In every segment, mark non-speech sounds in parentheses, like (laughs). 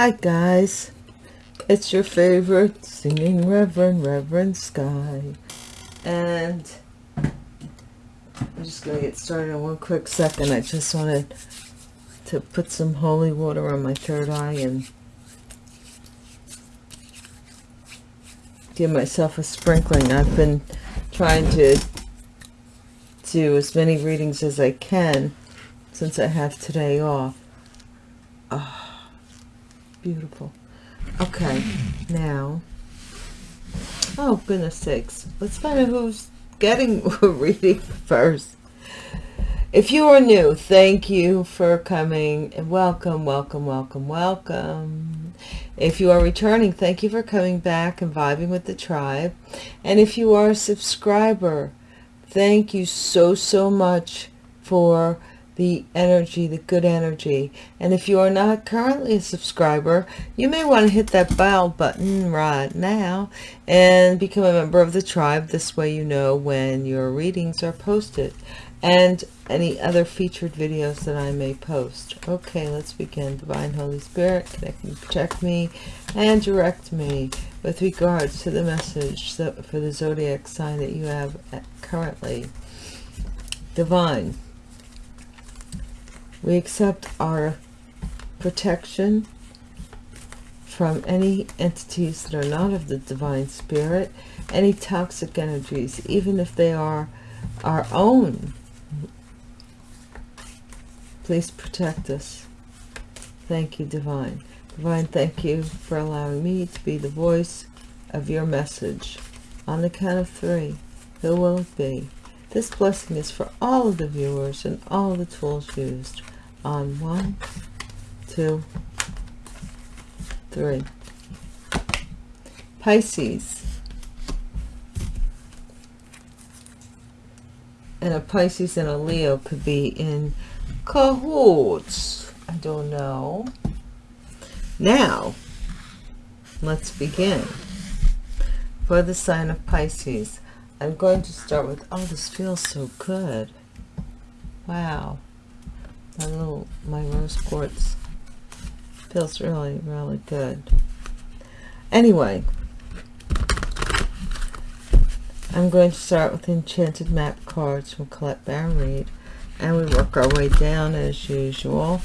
Hi guys, it's your favorite singing Reverend, Reverend Sky. And I'm just going to get started in one quick second. I just wanted to put some holy water on my third eye and give myself a sprinkling. I've been trying to do as many readings as I can since I have today off. Oh, beautiful. Okay, now, oh goodness sakes, let's find out who's getting (laughs) a reading first. If you are new, thank you for coming and welcome, welcome, welcome, welcome. If you are returning, thank you for coming back and vibing with the tribe. And if you are a subscriber, thank you so, so much for the energy, the good energy. And if you are not currently a subscriber, you may want to hit that bell button right now and become a member of the tribe. This way you know when your readings are posted and any other featured videos that I may post. Okay, let's begin. Divine Holy Spirit, connect me, protect me, and direct me with regards to the message for the zodiac sign that you have uh, currently. Divine we accept our protection from any entities that are not of the divine spirit, any toxic energies, even if they are our own. Please protect us. Thank you, Divine. Divine, thank you for allowing me to be the voice of your message. On the count of three, who will it be? This blessing is for all of the viewers and all the tools used on one, two, three. Pisces. And a Pisces and a Leo could be in cahoots. I don't know. Now, let's begin. For the sign of Pisces, I'm going to start with, oh, this feels so good. Wow. My little my rose quartz feels really really good. Anyway I'm going to start with enchanted map cards from Colette Baron Reid and we work our way down as usual.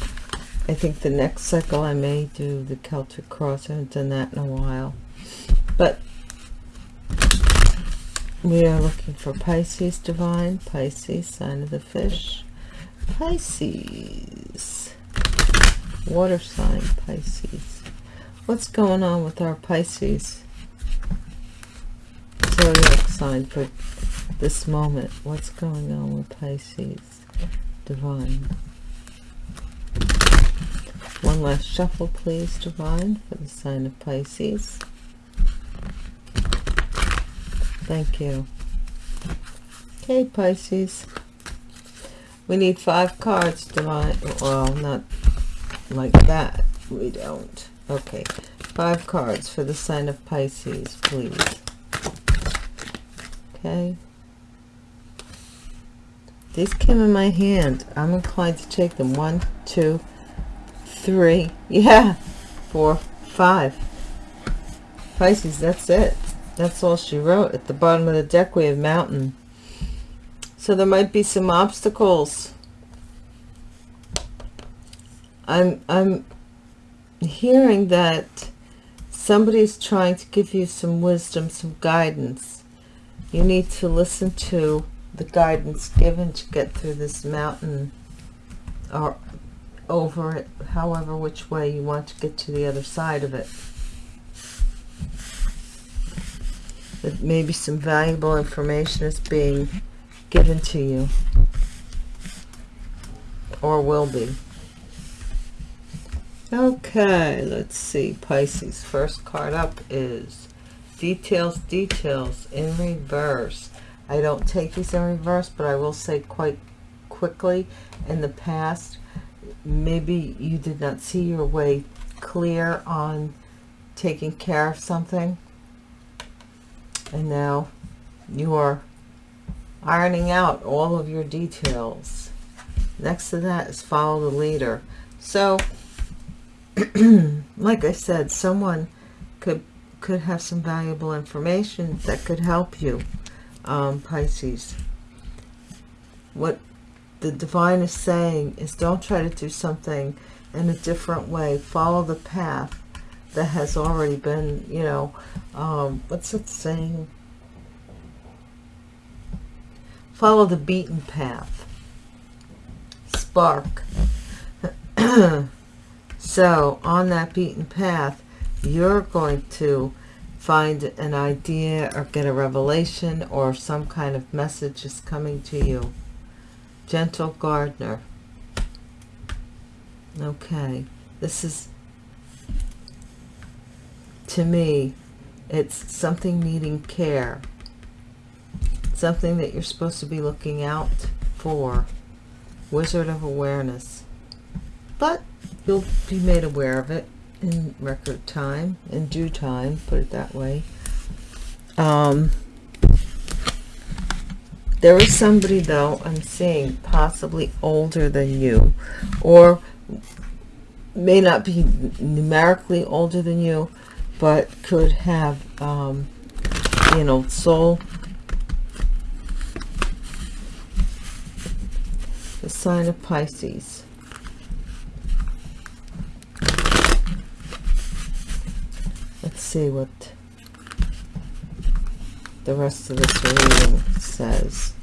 I think the next cycle I may do the Celtic cross. I haven't done that in a while. But we are looking for Pisces divine Pisces sign of the fish Pisces. Water sign Pisces. What's going on with our Pisces zodiac sign for this moment? What's going on with Pisces? Divine. One last shuffle, please, Divine, for the sign of Pisces. Thank you. Okay, Pisces. We need five cards to line. Well, not like that. We don't. Okay. Five cards for the sign of Pisces, please. Okay. These came in my hand. I'm inclined to take them. One, two, three. (laughs) Yeah. Four, five. Pisces, that's it. That's all she wrote. At the bottom of the deck, we have mountain. So there might be some obstacles. I'm, I'm hearing that somebody's trying to give you some wisdom, some guidance. You need to listen to the guidance given to get through this mountain or over it, however which way you want to get to the other side of it. That maybe some valuable information is being given to you. Or will be. Okay let's see. Pisces first card up is details details in reverse. I don't take these in reverse but I will say quite quickly in the past maybe you did not see your way clear on taking care of something and now you are ironing out all of your details next to that is follow the leader so (clears throat) like I said, someone could could have some valuable information that could help you, um, Pisces. What the divine is saying is don't try to do something in a different way. Follow the path that has already been, you know, um, what's it saying? Follow the beaten path. Spark. (clears throat) so, on that beaten path, you're going to find an idea or get a revelation or some kind of message is coming to you. Gentle gardener. Okay. This is, to me, it's something needing care. Something that you're supposed to be looking out for. Wizard of Awareness. But you'll be made aware of it in record time, in due time, put it that way. Um, there is somebody, though, I'm seeing possibly older than you, or may not be numerically older than you, but could have um, you know soul. The sign of Pisces. Let's see what the rest of this reading says.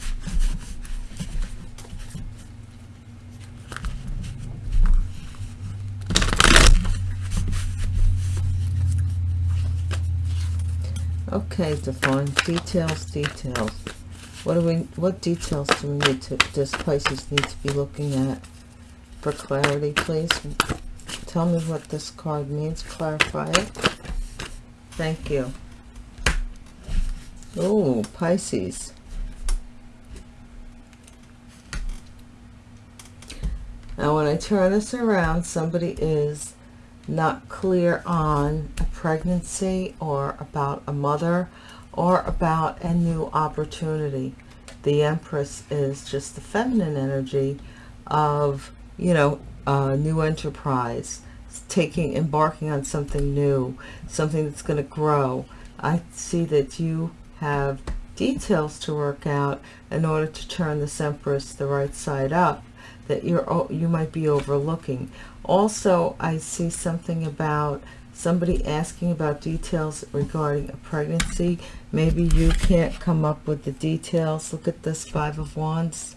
Okay, Devon. Details, details. What do we? What details do we need to? Does Pisces need to be looking at for clarity, please? Tell me what this card means. Clarify it. Thank you. Oh, Pisces. Now, when I turn this around, somebody is not clear on a pregnancy or about a mother or about a new opportunity. The Empress is just the feminine energy of, you know, a new enterprise, taking, embarking on something new, something that's going to grow. I see that you have details to work out in order to turn this Empress the right side up that you're you might be overlooking also, I see something about somebody asking about details regarding a pregnancy. Maybe you can't come up with the details. Look at this Five of Wands.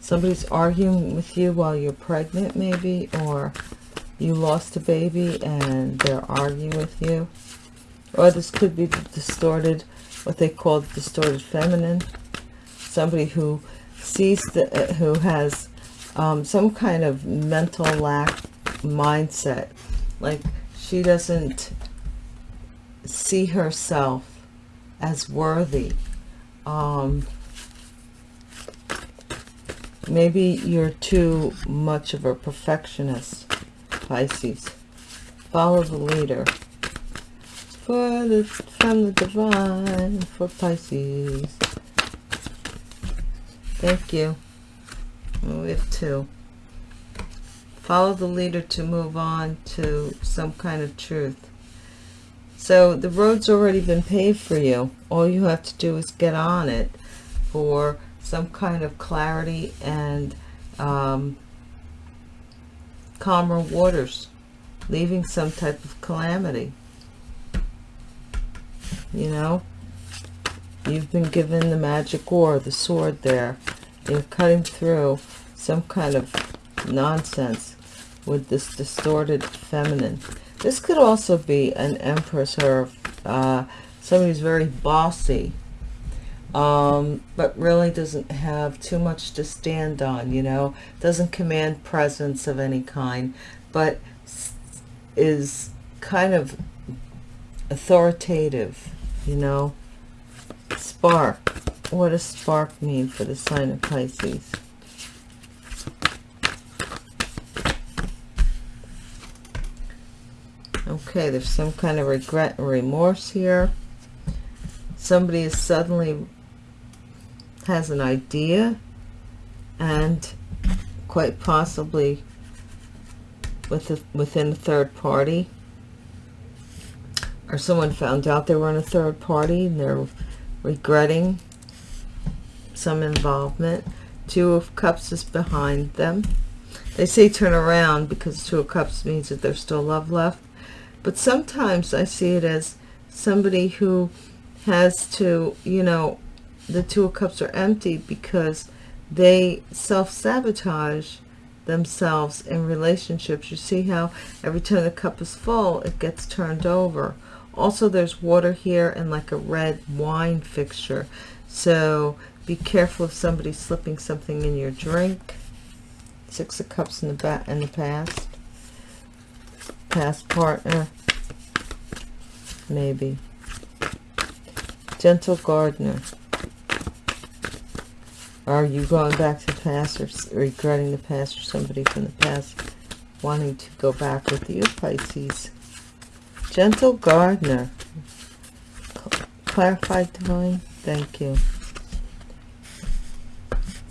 Somebody's arguing with you while you're pregnant, maybe, or you lost a baby and they're arguing with you. Or this could be distorted, what they call distorted feminine. Somebody who sees the, uh, who has um, some kind of mental lack mindset. Like she doesn't see herself as worthy. Um, maybe you're too much of a perfectionist, Pisces. Follow the leader. For the, from the divine for Pisces. Thank you. We have two. Follow the leader to move on to some kind of truth. So the road's already been paved for you. All you have to do is get on it for some kind of clarity and um, calmer waters, leaving some type of calamity. You know, you've been given the magic or the sword there. You're cutting through some kind of nonsense with this distorted feminine. This could also be an empress or uh, somebody who's very bossy, um, but really doesn't have too much to stand on, you know, doesn't command presence of any kind, but is kind of authoritative, you know. Spark. What does spark mean for the sign of Pisces? Okay, there's some kind of regret and remorse here. Somebody is suddenly has an idea and quite possibly with within a third party or someone found out they were in a third party and they're regretting some involvement. Two of cups is behind them. They say turn around because two of cups means that there's still love left. But sometimes i see it as somebody who has to you know the two of cups are empty because they self-sabotage themselves in relationships. You see how every time the cup is full it gets turned over. Also there's water here and like a red wine fixture. So be careful of somebody slipping something in your drink. Six of cups in the back in the past. Past partner. Maybe. Gentle gardener. Are you going back to the past or regretting the past or somebody from the past wanting to go back with you Pisces? Gentle gardener. Clarified divine. Thank you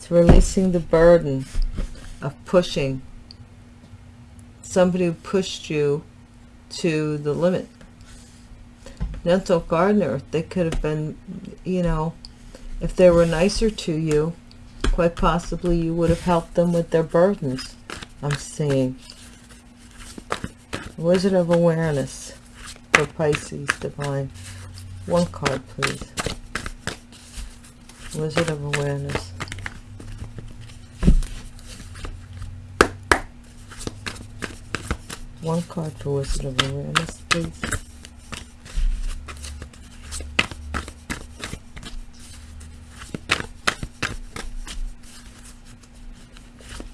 it's releasing the burden of pushing somebody who pushed you to the limit. Gentle gardener they could have been you know if they were nicer to you quite possibly you would have helped them with their burdens i'm seeing. Wizard of awareness for pisces divine. One card please. Wizard of awareness one card wizard of awareness please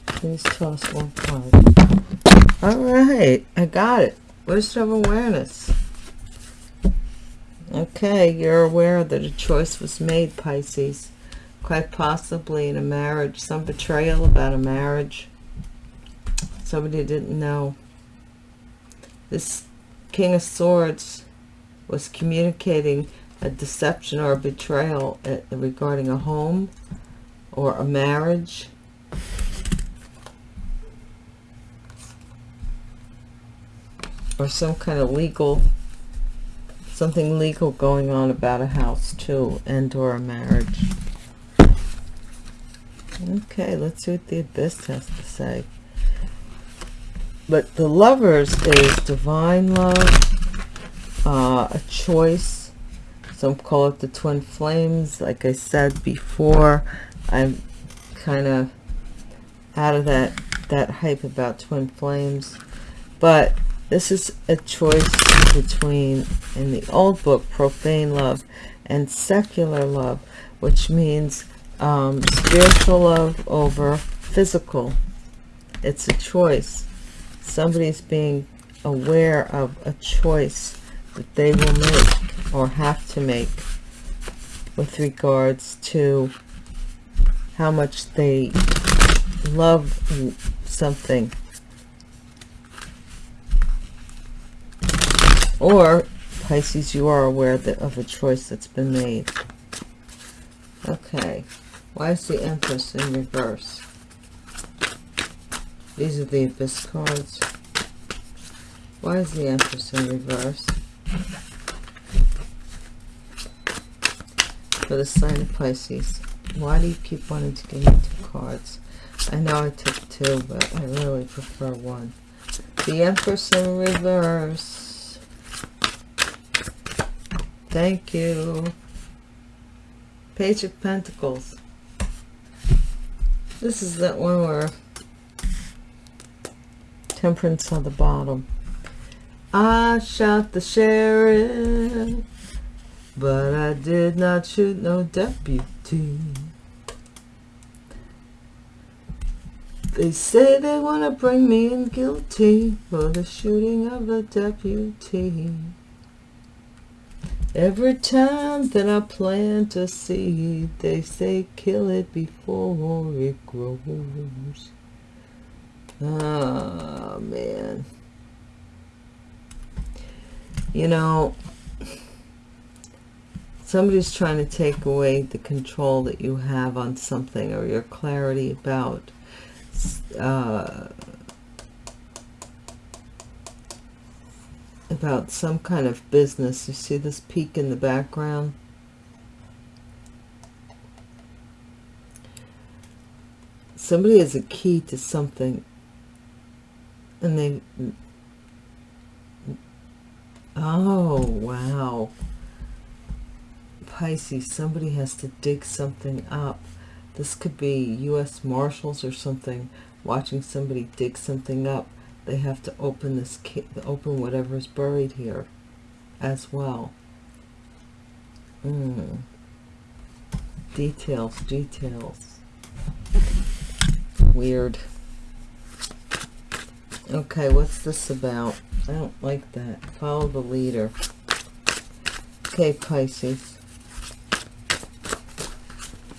Please toss one card. All right, I got it. Wisdom of awareness. Okay, you're aware that a choice was made, Pisces. Quite possibly in a marriage, some betrayal about a marriage. Somebody didn't know. This King of Swords was communicating a deception or a betrayal uh, regarding a home or a marriage. Or some kind of legal something legal going on about a house too and or a marriage. Okay let's see what the abyss has to say but the lovers is divine love uh, a choice some call it the twin flames like i said before i'm kind of out of that that hype about twin flames but this is a choice between, in the old book, profane love and secular love, which means um, spiritual love over physical. It's a choice. Somebody's being aware of a choice that they will make or have to make with regards to how much they love something. Or Pisces you are aware that of a choice that's been made. Okay. Why is the Empress in reverse these are the Abyss cards. Why is the Empress in reverse? For the sign of Pisces. Why do you keep wanting to give me two cards? I know I took two but I really prefer one. The Empress in reverse. Thank you. Page of Pentacles. This is that one where Temperance on the bottom. I shot the sheriff, but I did not shoot no deputy. They say they want to bring me in guilty for the shooting of a deputy. Every time that I plant a seed, they say kill it before it grows. Oh, man. You know, somebody's trying to take away the control that you have on something or your clarity about uh, about some kind of business. You see this peak in the background? Somebody has a key to something and they oh wow. Pisces somebody has to dig something up. This could be US Marshals or something watching somebody dig something up. They have to open this open whatever is buried here as well. Mm. details details. Weird okay what's this about I don't like that follow the leader okay Pisces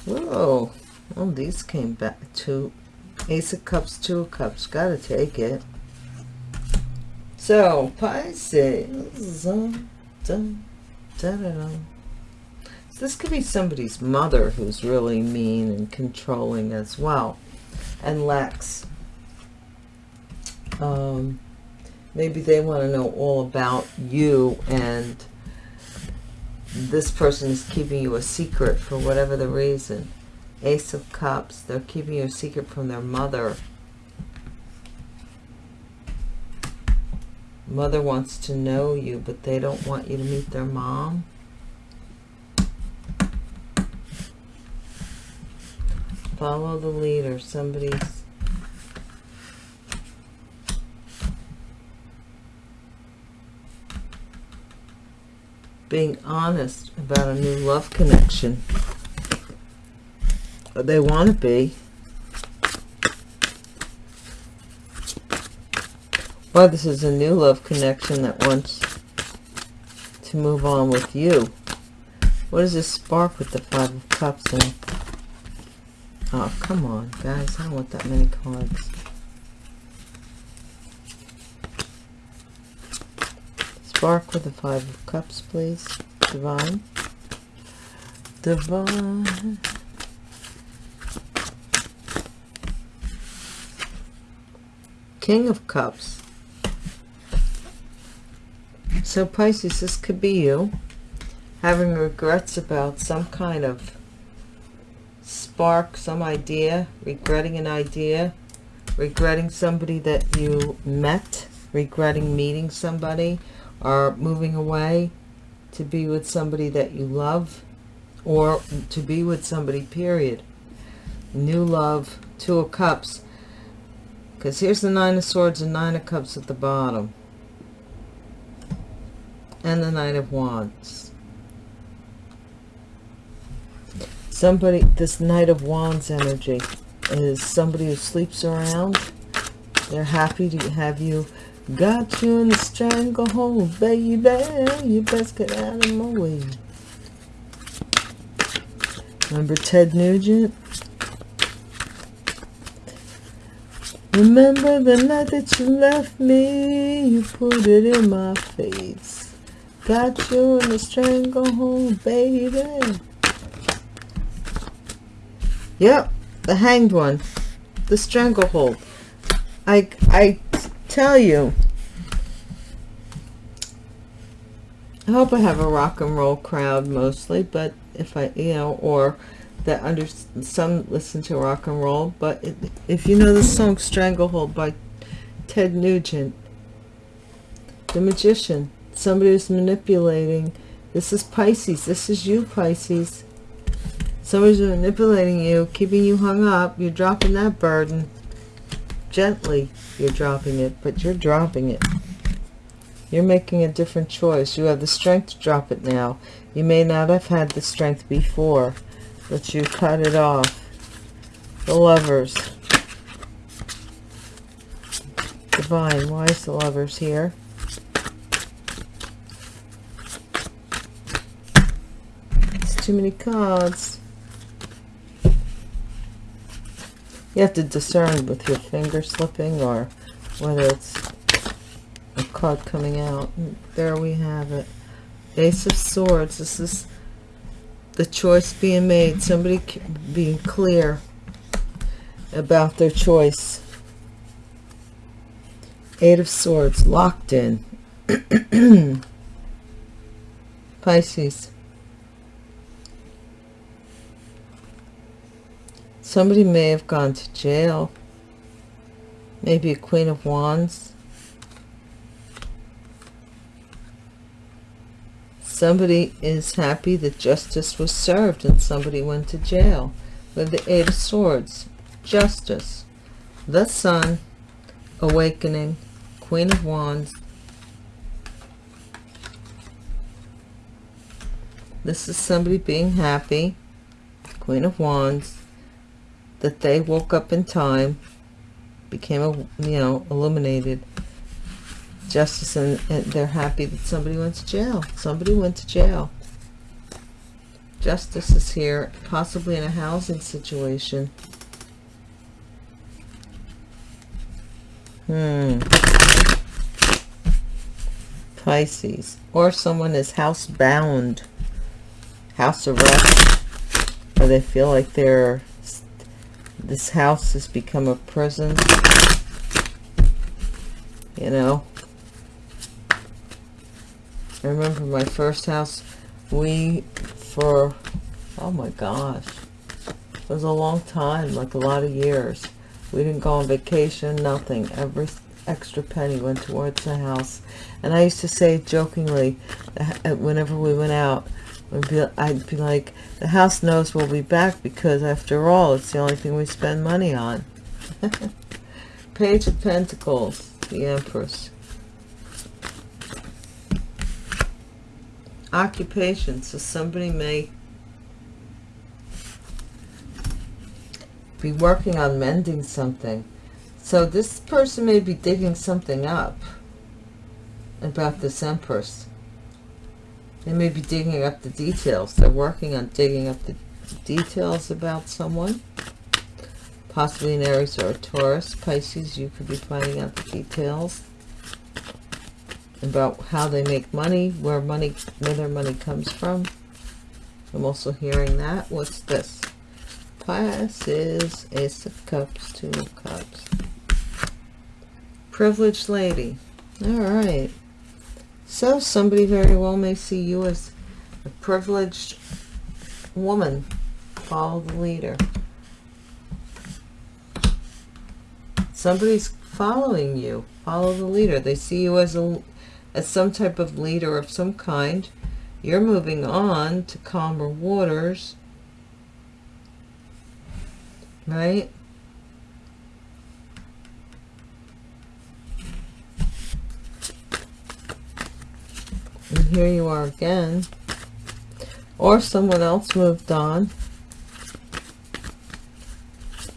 whoa oh these came back two ace of cups two of cups gotta take it so, Pisces. So this could be somebody's mother who's really mean and controlling as well. And Lex. Um, maybe they want to know all about you and this person is keeping you a secret for whatever the reason. Ace of Cups. They're keeping you a secret from their mother. Mother wants to know you, but they don't want you to meet their mom. Follow the leader. Somebody's being honest about a new love connection. They want to be. Well, this is a new love connection that wants to move on with you. What is this spark with the Five of Cups in? Oh, come on, guys. I don't want that many cards. Spark with the Five of Cups, please. Divine. Divine. King of Cups. So Pisces, this could be you having regrets about some kind of spark, some idea, regretting an idea, regretting somebody that you met, regretting meeting somebody, or moving away to be with somebody that you love, or to be with somebody, period. New love, Two of Cups. Because here's the Nine of Swords and Nine of Cups at the bottom and the Knight of Wands. Somebody, this Knight of Wands energy is somebody who sleeps around. They're happy to have you. Got you in the stranglehold, baby. You best get out of my way. Remember Ted Nugent? Remember the night that you left me, you put it in my face. Got you in the stranglehold, baby. Yep, the hanged one. The stranglehold. I, I tell you. I hope I have a rock and roll crowd mostly, but if I, you know, or that under some listen to rock and roll, but it, if you know the song Stranglehold by Ted Nugent, the magician, somebody who's manipulating this is Pisces this is you Pisces somebody's manipulating you keeping you hung up you're dropping that burden gently you're dropping it but you're dropping it. You're making a different choice. You have the strength to drop it now. You may not have had the strength before but you cut it off. The lovers. Divine why is the lovers here? It's too many cards. You have to discern with your finger slipping or whether it's a card coming out. There we have it. Ace of Swords. This is the choice being made. Somebody being clear about their choice. Eight of Swords. Locked in. (clears throat) Pisces. Somebody may have gone to jail. Maybe a Queen of Wands. Somebody is happy that justice was served and somebody went to jail. With the Eight of Swords. Justice. The Sun. Awakening. Queen of Wands. This is somebody being happy. Queen of Wands. That they woke up in time. Became, a, you know, illuminated. Justice and, and they're happy that somebody went to jail. Somebody went to jail. Justice is here, possibly in a housing situation. Hmm. Pisces. Or someone is housebound. House arrest. Or they feel like they're... This house has become a prison. You know? I remember my first house. We for, oh my gosh, it was a long time, like a lot of years. We didn't go on vacation, nothing. Every extra penny went towards the house. And I used to say jokingly, uh, whenever we went out, I'd be, I'd be like, the house knows we'll be back because after all, it's the only thing we spend money on. (laughs) Page of Pentacles, the Empress. occupation so somebody may be working on mending something so this person may be digging something up about this empress they may be digging up the details they're working on digging up the details about someone possibly an aries or a taurus pisces you could be finding out the details about how they make money, where money, where their money comes from. I'm also hearing that. What's this? Pisces, Ace of Cups, Two of Cups. Privileged lady. All right. So somebody very well may see you as a privileged woman. Follow the leader. Somebody's following you. Follow the leader. They see you as a as some type of leader of some kind. You're moving on to calmer waters. Right? And here you are again. Or someone else moved on.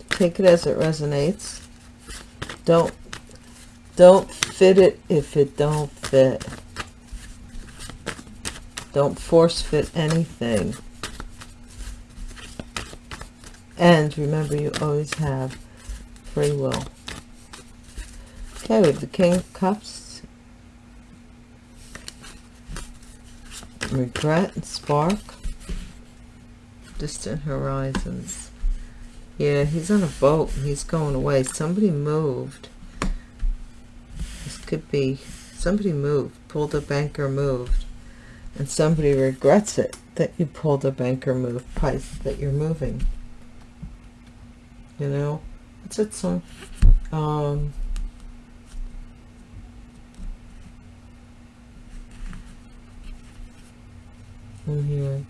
Take it as it resonates. Don't don't fit it if it don't fit. Don't force fit anything. And remember, you always have free will. Okay, have the King of Cups. Regret and Spark. Distant horizons. Yeah, he's on a boat. He's going away. Somebody moved This could be somebody moved, pulled a banker, moved, and somebody regrets it that you pulled a banker move, price that you're moving. You know, it's it song. Um, I'm here.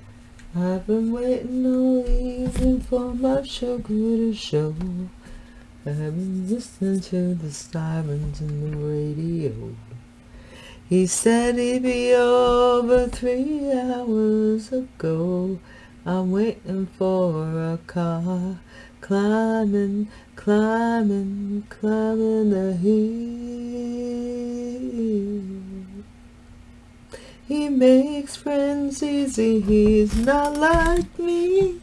I've been waiting all evening for my sugar to show. I've been listening to the sirens in the radio. He said he'd be over three hours ago. I'm waiting for a car, climbing, climbing, climbing the hill. He makes friends easy, he's not like me.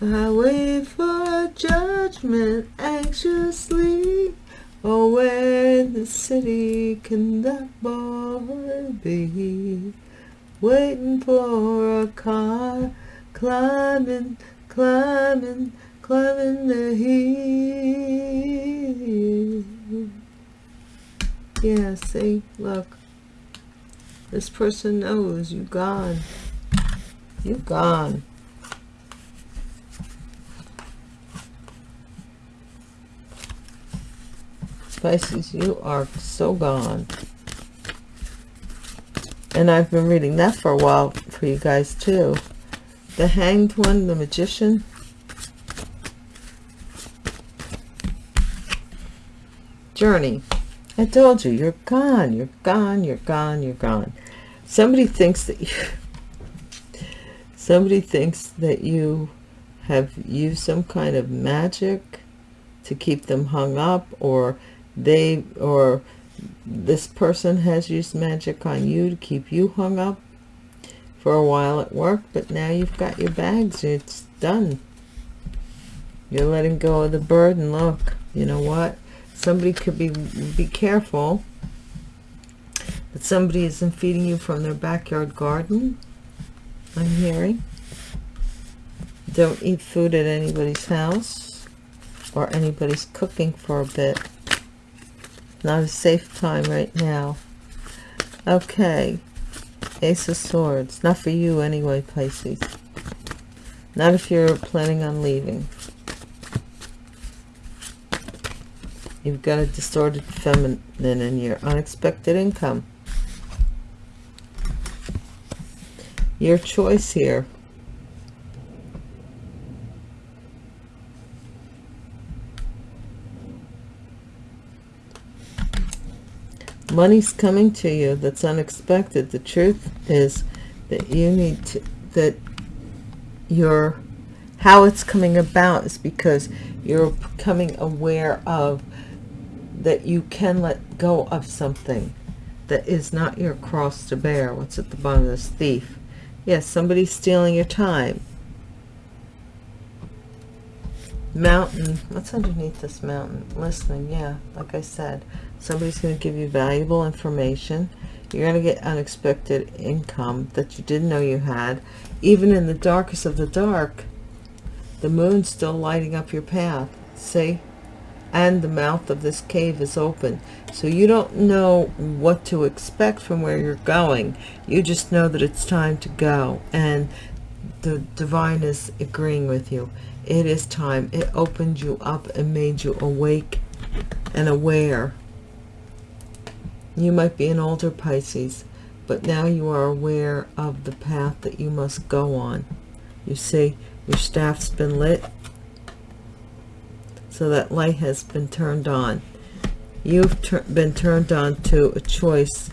I wait for judgment anxiously. Oh, where in the city can that boy be? Waiting for a car, climbing, climbing, climbing the hill. Yeah, see, look. This person knows you gone. You gone. Pisces, you are so gone. And I've been reading that for a while for you guys too. The Hanged One, the Magician. Journey. I told you, you're gone, you're gone, you're gone, you're gone. Somebody thinks that you... Somebody thinks that you have used some kind of magic to keep them hung up or they or this person has used magic on you to keep you hung up for a while at work but now you've got your bags it's done. You're letting go of the burden. Look you know what? Somebody could be be careful that somebody isn't feeding you from their backyard garden i'm hearing don't eat food at anybody's house or anybody's cooking for a bit not a safe time right now. Okay. Ace of Swords. Not for you anyway, Pisces. Not if you're planning on leaving. You've got a distorted feminine in your unexpected income. Your choice here. money's coming to you. That's unexpected. The truth is that you need to that your how it's coming about is because you're becoming aware of that you can let go of something that is not your cross to bear. What's at the bottom of this thief yes somebody's stealing your time. Mountain what's underneath this mountain? Listening yeah like i said somebody's going to give you valuable information. You're going to get unexpected income that you didn't know you had. Even in the darkest of the dark the moon's still lighting up your path. See and the mouth of this cave is open. So you don't know what to expect from where you're going. You just know that it's time to go and the divine is agreeing with you. It is time. It opened you up and made you awake and aware. You might be an older Pisces, but now you are aware of the path that you must go on. You see, your staff's been lit, so that light has been turned on. You've been turned on to a choice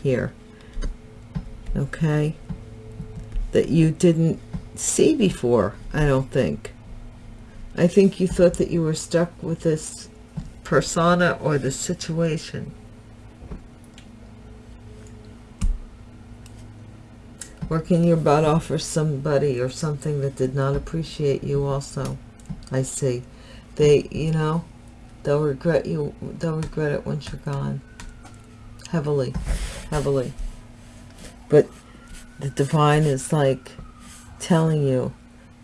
here, okay, that you didn't see before, I don't think. I think you thought that you were stuck with this persona or the situation working your butt off for somebody or something that did not appreciate you also i see they you know they'll regret you they'll regret it once you're gone. Heavily heavily. But the divine is like telling you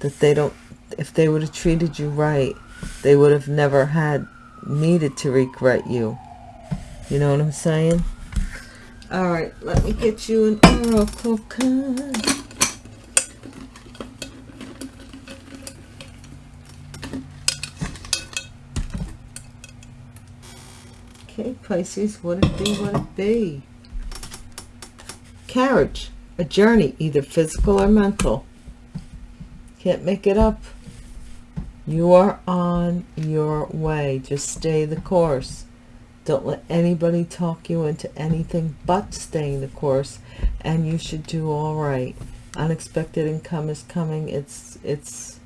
that they don't if they would have treated you right they would have never had needed to regret you. You know what i'm saying? All right, let me get you an oracle card. Okay, Pisces, what it be, what it be? Carriage, a journey, either physical or mental. Can't make it up. You are on your way. Just stay the course. Don't let anybody talk you into anything but staying the course and you should do all right. Unexpected income is coming. It's it's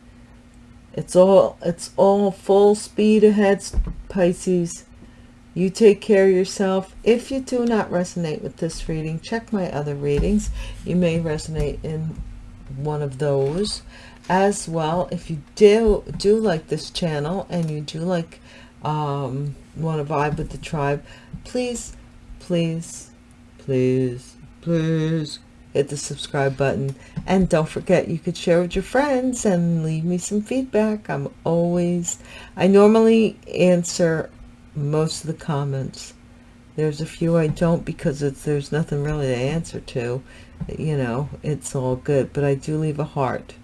it's all it's all full speed ahead Pisces. You take care of yourself. If you do not resonate with this reading, check my other readings. You may resonate in one of those as well. If you do do like this channel and you do like um want to vibe with the tribe, please, please, please, please hit the subscribe button. And don't forget, you could share with your friends and leave me some feedback. I'm always, I normally answer most of the comments. There's a few I don't because it's there's nothing really to answer to. You know, it's all good, but I do leave a heart.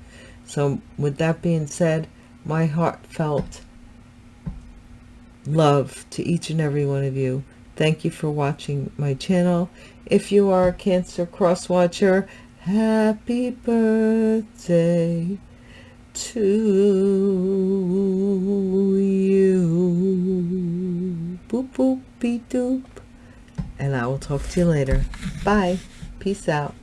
So with that being said, my heartfelt love to each and every one of you. Thank you for watching my channel. If you are a Cancer Cross Watcher, happy birthday to you. Boop boop beep doop. And I will talk to you later. Bye. Peace out.